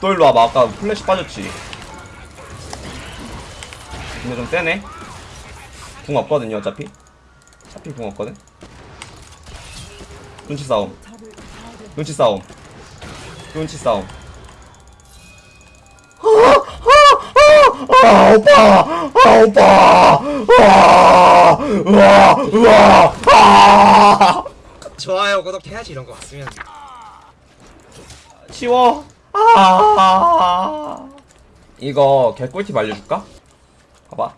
또 일로 와봐. 아까 플래시 빠졌지. 근데 좀 세네. 궁 없거든요 어차피. 어차피 궁 없거든. 눈치 싸움. 눈치 싸움. 눈치 싸움. 아 오빠! 아 오빠! 아 으아 으아! 아 좋아요 구독해야지 이런 거 왔으면. 치워 아 이거 개꿀팁 알려줄까? 봐봐.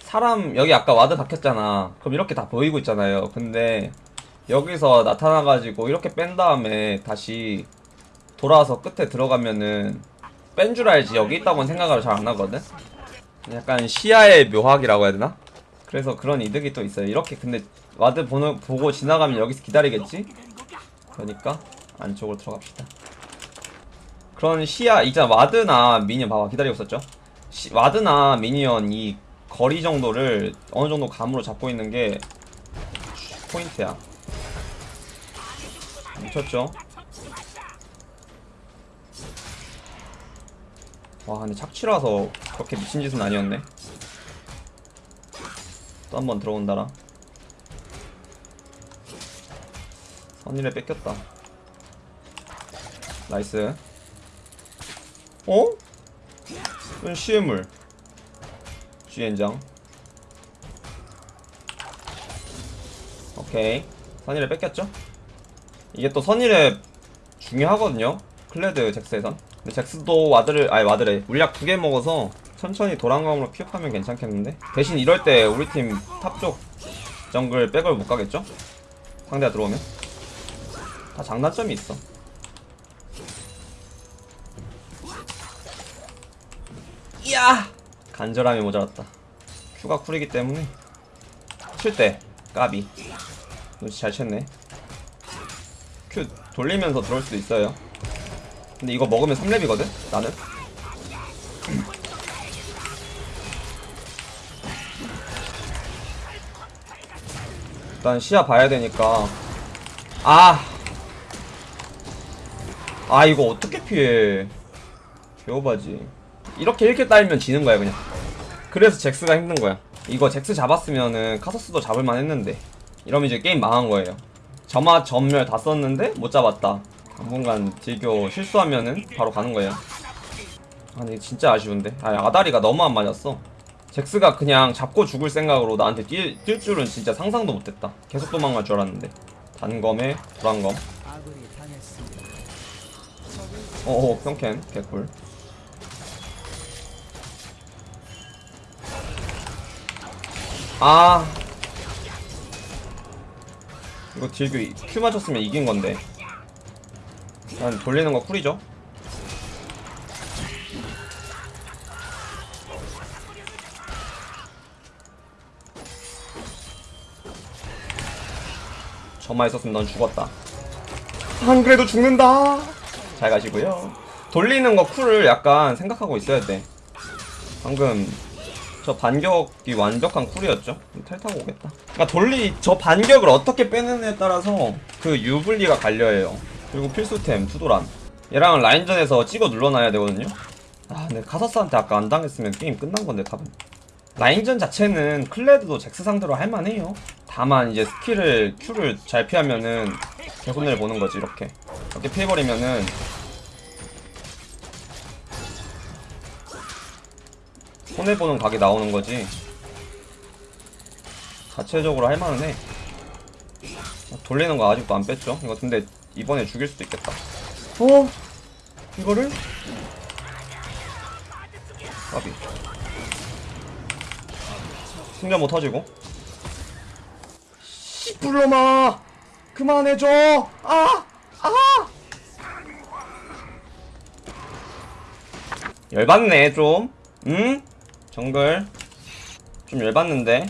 사람 여기 아까 ward 박혔잖아. 그럼 이렇게 다 보이고 있잖아요. 근데 여기서 나타나가지고 이렇게 뺀 다음에 다시 돌아와서 끝에 들어가면은 뺀 줄 알지? 여기 있다고는 생각을 잘 안 하거든? 약간 시야의 미학이라고 해야 되나? 그래서 그런 이득이 또 있어요. 이렇게 근데 ward 보는, 보고 지나가면 여기서 기다리겠지? 그러니까 안쪽으로 들어갑시다 그런 시야 있잖아 와드나 미니언 봐봐 기다리고 있었죠? 시, 와드나 미니언 이 거리 정도를 어느 정도 감으로 잡고 있는 게 포인트야. 미쳤죠? 와 근데 착취라서 그렇게 미친 짓은 아니었네. 또 한 번 들어온다라. 선이렙 뺏겼다. nice 어? 이건 시해물. 젠장. 오케이. 선이렙 뺏겼죠? 이게 또 선이렙 중요하거든요. 클레드 잭스에선. 근데 잭스도 ward를 아니 ward래. 물약 두 개 먹어서 천천히 도란검으로 피업하면 괜찮겠는데? 대신 이럴 때 우리 팀 top 쪽 정글 백을 못 가겠죠? 상대가 들어오면? 다 장단점이 있어 간절함이 모자랐다. Q가 cool이기 때문에 칠 때 까비. 눈치 잘 챘네. Q 돌리면서 들어올 수도 있어요. 근데 이거 먹으면 3렙이거든 나는? 일단 시야 봐야 되니까. 아! 아 이거 어떻게 피해? 개오바지. 이렇게 이렇게 따이면 지는 거야 그냥 그래서 잭스가 힘든 거야. 이거 잭스 잡았으면은 카서스도 잡을만 했는데. 이러면 이제 게임 망한 거예요. 점화 전멸 다 썼는데 못 잡았다. 당분간 딜교 실수하면은 바로 가는 거예요. 아니 진짜 아쉬운데. 아 아다리가 너무 안 맞았어. 잭스가 그냥 잡고 죽을 생각으로 나한테 뛸, 뛸 줄은 진짜 상상도 못했다. 계속 도망갈 줄 알았는데. 단검에 불안검. 어어 평캔 개꿀 아. 이거 딜교 이- Q 맞췄으면 이긴 건데. 난 돌리는 거 쿨이죠? 저만 있었으면 넌 죽었다. 안 그래도 죽는다. 잘 가시고요. 돌리는 거 cool을 약간 생각하고 있어야 돼. 방금 저 반격이 완벽한 cool이었죠. 텔 타고 오겠다. 그러니까 돌리 저 반격을 어떻게 빼느냐에 따라서 그 유불리가 갈려요. 그리고 필수템 two도란. 얘랑 라인전에서 찍어 눌러놔야 되거든요. 아 근데 카서스한테 아까 안 당했으면 게임 끝난 건데 top은. 라인전 자체는 클레드도 잭스 상대로 할만해요. 다만 이제 skill을 Q를 잘 피하면은 개손해를 보는 거지 이렇게. 이렇게 피해버리면은 손해보는 각이 나오는 거지 자체적으로 할만은 해 돌리는 거 아직도 안 뺐죠 이거 근데 이번에 죽일 수도 있겠다 어? 이거를? 까비 승전 못 터지고 씨불로마 그만해줘 아! 아! 열받네 좀 응? 정글 좀 열받는데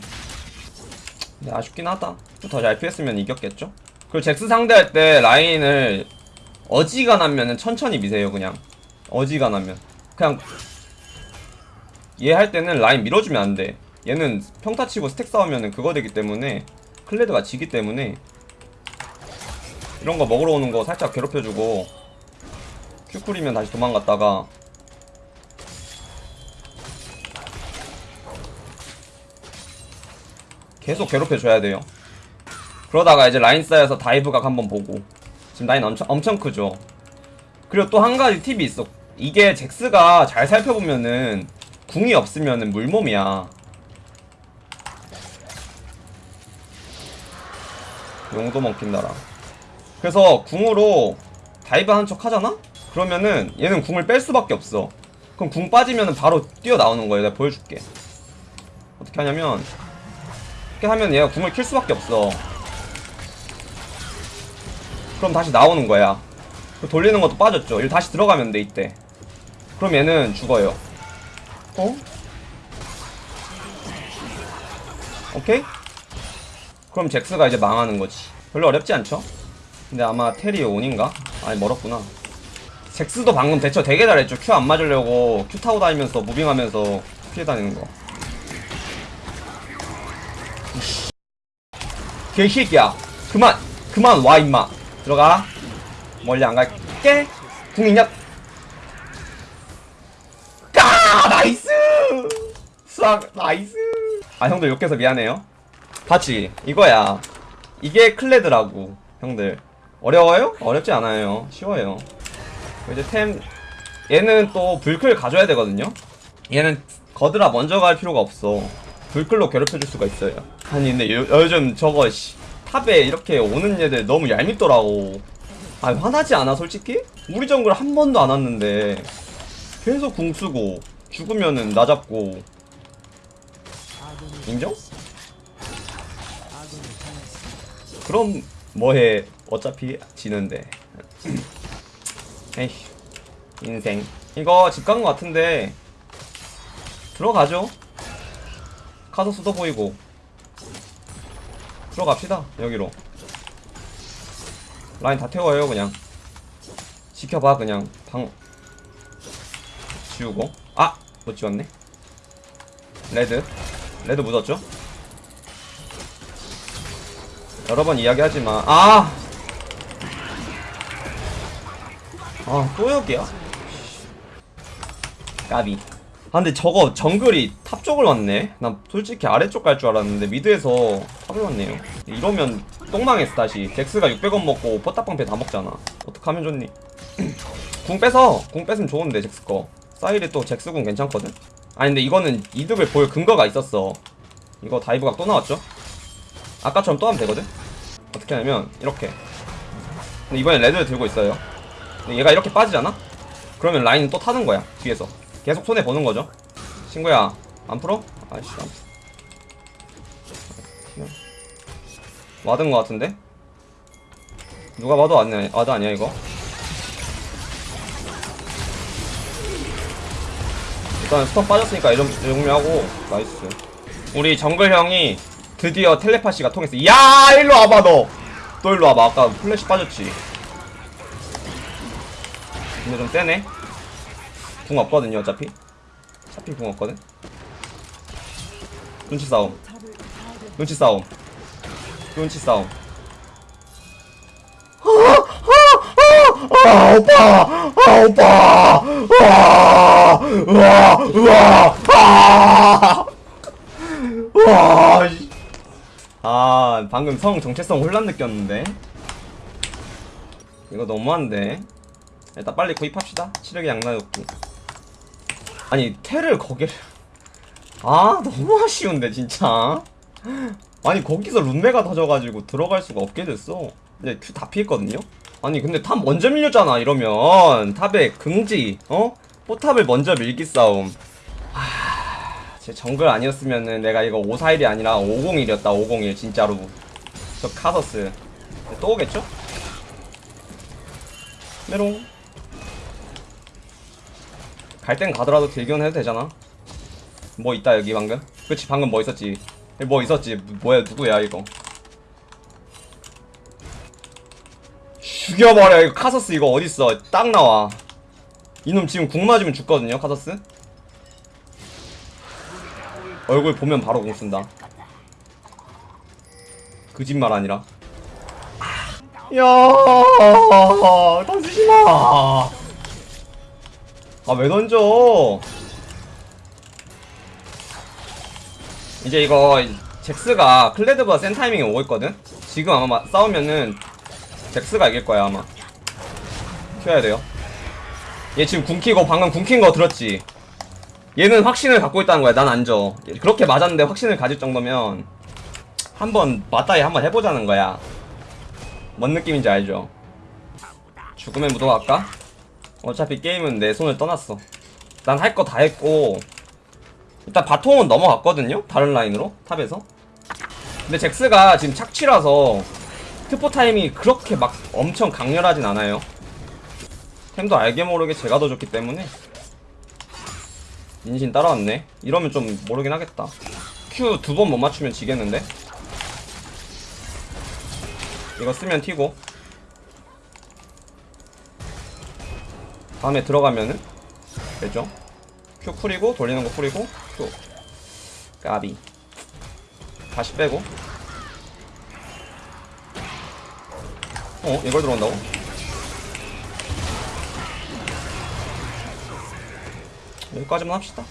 근데 아쉽긴 하다. 더잘 피했으면 이겼겠죠? 그리고 잭스 상대할 때 라인을 어지간하면 천천히 미세요 그냥. 어지간하면. 그냥 얘 할 때는 라인 밀어주면 안돼. 얘는 평타 치고 스택 싸우면 그거 되기 때문에 클레드가 지기 때문에 이런 거 먹으러 오는 거 살짝 괴롭혀주고 큐쿨이면 다시 도망갔다가 계속 괴롭혀줘야 돼요. 그러다가 이제 라인 쌓여서 다이브각 한번 보고. 지금 라인 엄청, 엄청 크죠. 그리고 또 한 가지 팁이 있어. 이게 잭스가 잘 살펴보면은 궁이 없으면은 물몸이야. 용도 먹힌다라. 그래서 궁으로 dive 하는 척 하잖아? 그러면은 얘는 궁을 뺄 수밖에 없어. 그럼 궁 빠지면은 바로 뛰어나오는 거예요 내가 보여줄게. 어떻게 하냐면 이렇게 하면 얘가 궁을 켤 수밖에 없어. 그럼 다시 나오는 거야. 그 돌리는 것도 빠졌죠. 이거 다시 들어가면 돼 이때. 그럼 얘는 죽어요. 어? 오케이? 그럼 잭스가 이제 망하는 거지. 별로 어렵지 않죠? 근데 아마 텔이 온인가? 아니 멀었구나. 잭스도 방금 대처 되게 잘했죠. Q 안 맞으려고 Q 타고 다니면서 moving하면서 피해 다니는 거 이씨. 개새끼야. 그만 그만 와 임마. 들어가. 멀리 안 갈게. 궁 있냐 까 nice! 수확 nice! 아 형들 욕해서 미안해요. 봤지 이거야. 이게 클레드라고 형들. 어려워요? 어렵지 않아요. 쉬워요. 이제 템 얘는 또 불클 가져야 되거든요. 얘는 거드라 먼저 갈 필요가 없어. 불클로 괴롭혀줄 수가 있어요 아니 근데 요, 요즘 저거 씨, 탑에 이렇게 오는 얘들 너무 얄밉더라고. 아 화나지 않아 솔직히? 우리 정글 한 번도 안 왔는데. 계속 궁 쓰고 죽으면은 나 잡고. 인정? 그럼 뭐해? 어차피 지는데. 에이 인생. 이거 집 간 거 같은데. 들어가죠? 카서스도 보이고 들어갑시다 여기로 라인 다 태워요 그냥 지켜봐 그냥 방 지우고 아! 못 지웠네 red red 묻었죠? 여러 번 이야기하지만 아! 아, 또 여기야? 까비. 아, 근데 저거 정글이 top 쪽을 왔네? 난 솔직히 아래쪽 갈 줄 알았는데 mid에서 왔네요. 이러면 똥망했어, 다시. 잭스가 600원 먹고 포탑방패 다 먹잖아. 어떡하면 좋니? 궁 빼서, 궁 뺐으면 좋은데, 잭스 거. 사일이 또 잭스 궁 괜찮거든? 아니, 근데 이거는 이득을 볼 근거가 있었어. 이거 dive각 또 나왔죠? 아까처럼 또 하면 되거든? 어떻게 하냐면, 이렇게. 근데 이번엔 red를 들고 있어요. 근데 얘가 이렇게 빠지잖아? 그러면 라인은 또 타는 거야 뒤에서 계속 손해 보는 거죠 친구야 안 풀어? 아이씨 안 풀어 ward인 거 같은데? 누가 봐도 아니야, ward 아니야 이거? 일단 stun 빠졌으니까 이 정도 정리하고 nice. 우리 정글 형이 드디어 텔레파시가 통했어. 야 일로 와봐 너 또 일로 와봐. 아까 플래시 빠졌지. 근데 좀 세네. 궁 없거든요 어차피. 어차피 궁 없거든. 눈치 싸움. 눈치 싸움 눈치 싸움 아 오빠 아 오빠 와아 와, 씨. 아, 방금 성 정체성 혼란 느꼈는데. 이거 너무한데. 일단 빨리 구입합시다. 치력의 양나였고. 아니, 테를 거기를. 아, 너무 아쉬운데, 진짜. 아니, 거기서 룬메가 터져가지고 들어갈 수가 없게 됐어. 근데 Q 다 피했거든요? 아니, 근데 top 먼저 밀렸잖아, 이러면. top에 긍지, 어? 포탑을 먼저 밀기 싸움. 제 정글 아니었으면은 내가 이거 541이 아니라 501이었다 501 진짜로 저 카서스 또 오겠죠? 메롱 갈 땐 가더라도 딜교 해도 되잖아 뭐 있다 여기 방금 그치 방금 뭐 있었지 뭐 있었지 뭐야 누구야 이거 죽여버려 이거 카서스 이거 어딨어 딱 나와 이놈 지금 궁 맞으면 죽거든요 카서스 얼굴 보면 바로 공 쓴다. 거짓말 아니라. 야, 단수지 마. 아 왜 던져 이제 이거 잭스가 클레드보다 센 타이밍에 오고 있거든? 지금 아마 마- 싸우면은 잭스가 이길 거야 아마. 켜야 돼요. 얘 지금 궁키고 방금 궁킨 거 들었지? 얘는 확신을 갖고 있다는 거야 난 안져 그렇게 맞았는데 확신을 가질 정도면 한번 맞다이 한번 해보자는 거야. 뭔 느낌인지 알죠? 죽음의 무도 갈까? 어차피 게임은 내 손을 떠났어. 난 할 거 다 했고 일단 바통은 넘어갔거든요? 다른 라인으로? top에서? 근데 잭스가 지금 착취라서 트포 타임이 그렇게 막 엄청 강렬하진 않아요. 템도 알게 모르게 제가 더 좋기 때문에. 인신 따라왔네. 이러면 좀 모르긴 하겠다. Q 두 번 못 맞추면 지겠는데? 이거 쓰면 튀고. 다음에 들어가면은 되죠? Q 풀이고 돌리는 거 풀이고 Q 까비. 다시 빼고. 어 이걸 들어온다고? 여기까지만 합시다.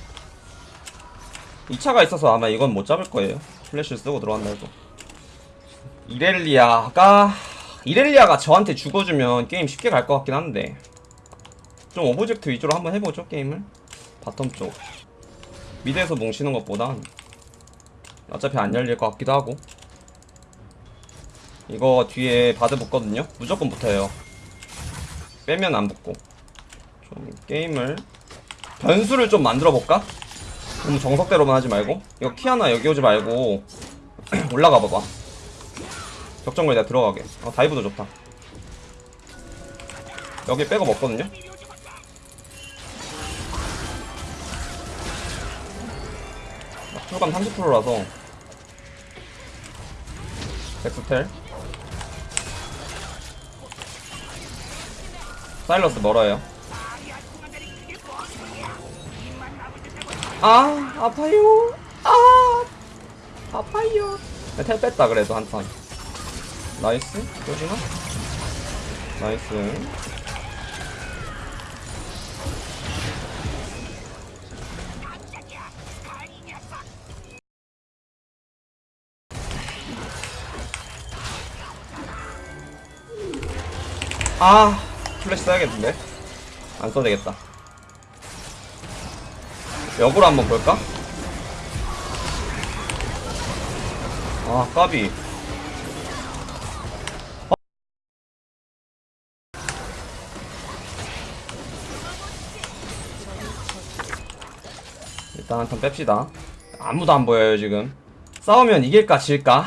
2차가 있어서 아마 이건 못 잡을 거예요. 플래시를 쓰고 들어간다 해도 이렐리아가 이렐리아가 저한테 죽어주면 게임 쉽게 갈 것 같긴 한데. 좀 object 위주로 한번 해보죠 게임을. bottom 쪽 mid에서 뭉치는 것보단 어차피 안 열릴 것 같기도 하고. 이거 뒤에 바드 붙거든요? 무조건 붙어요. 빼면 안 붙고. 좀 게임을 변수를 좀 만들어 볼까? 너무 정석대로만 하지 말고. 이거 키 하나 여기 오지 말고 올라가 봐봐. 격정거리 내가 들어가게. 어 다이브도 좋다. 여기 백업 없거든요 출감 30%라서. 엑스텔. 사일러스 멀어요. 아 아파요. 아 아파요. 네, 텔 뺐다 그래도 한턴. 나이스 요지나 나이스 아 플래시 써야겠는데? 안 써도 되겠다. 역으로 한번 볼까? 아 까비. 어? 일단 한 턴 뺍시다. 아무도 안 보여요 지금. 싸우면 이길까 질까?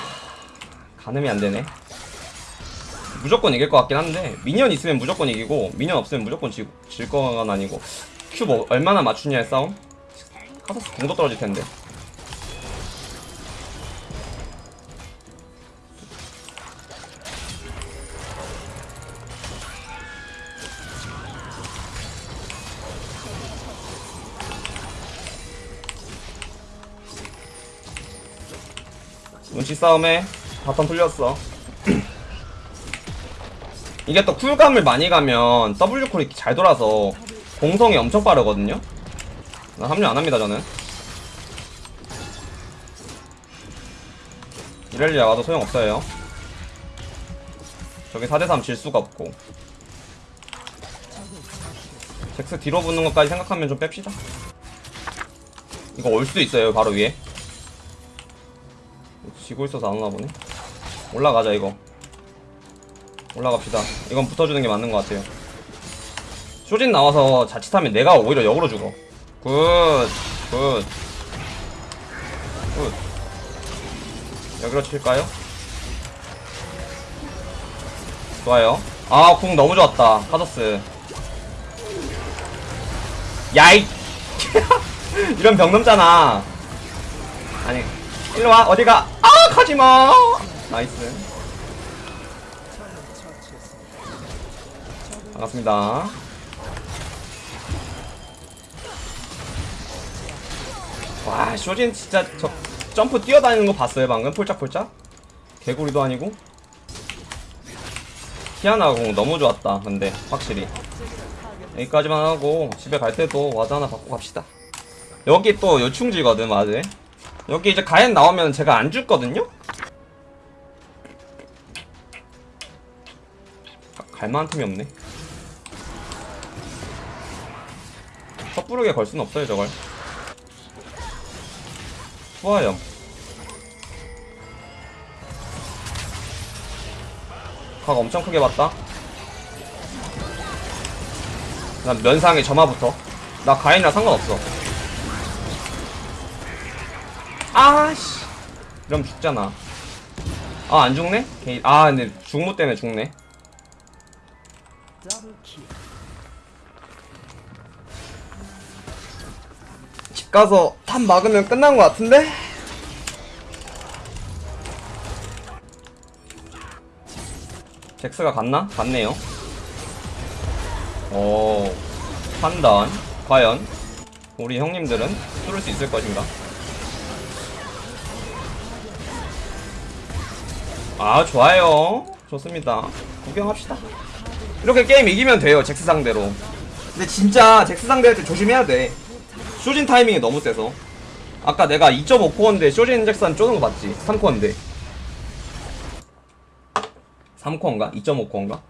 가늠이 안 되네 무조건 이길 것 같긴 한데 미니언 있으면 무조건 이기고 미니언 없으면 무조건 지, 질 거는 아니고 큐 뭐 얼마나 맞추냐의 싸움? 카서스 공도 떨어질 텐데. 눈치 싸움에 bottom 풀렸어 이게 또 쿨감을 많이 가면 W 쿨이 잘 돌아서 공성이 엄청 빠르거든요? 나 합류 안합니다 저는. 이렐리아 와도 소용없어요. 저기 4대3 질 수가 없고. 잭스 뒤로 붙는 것까지 생각하면 좀 뺍시다. 이거 올 수도 있어요 바로 위에. 지고 있어서 안 오나 보네. 올라가자 이거 올라갑시다 이건 붙어주는 게 맞는 것 같아요 쇼진 나와서 자칫하면 내가 오히려 역으로 죽어 good, good, good. 여기로 칠까요? 좋아요. 아, 궁 너무 좋았다. 카서스. 야이! 이런 벽 넘잖아. 아니, 일로 와, 어디가? 아, 가지마! nice. 반갑습니다. 와 쇼진 진짜 저 점프 뛰어다니는 거 봤어요 방금? 폴짝폴짝? 개구리도 아니고? 궁 너무 좋았다 근데 확실히. 여기까지만 하고 집에 갈 때도 ward 하나 박고 갑시다. 여기 또 요충지거든 ward. 여기 이제 가엔 나오면 제가 안 죽거든요? 가- 갈만한 틈이 없네 섣부르게 걸 수는 없어요 저걸. 좋아요. 각 엄청 크게 봤다. 난 면상에 점화부터. 나 가엔이랑 상관없어. 아씨. 이러면 죽잖아. 아 안 죽네? 아 근데 중무 때문에 죽네 집 가서 top 막으면 끝난 것 같은데? 잭스가 갔나? 갔네요. 오 판단. 과연 우리 형님들은 뚫을 수 있을 것인가? 아 좋아요. 좋습니다. 구경합시다. 이렇게 게임 이기면 돼요 잭스 상대로. 근데 진짜 잭스 상대할 때 조심해야 돼 쇼진 타이밍이 너무 세서 아까 내가 2.5코어인데 쇼진 잭슨 쪼는 거 봤지? 3코어인데 3코어인가? 2.5코어인가?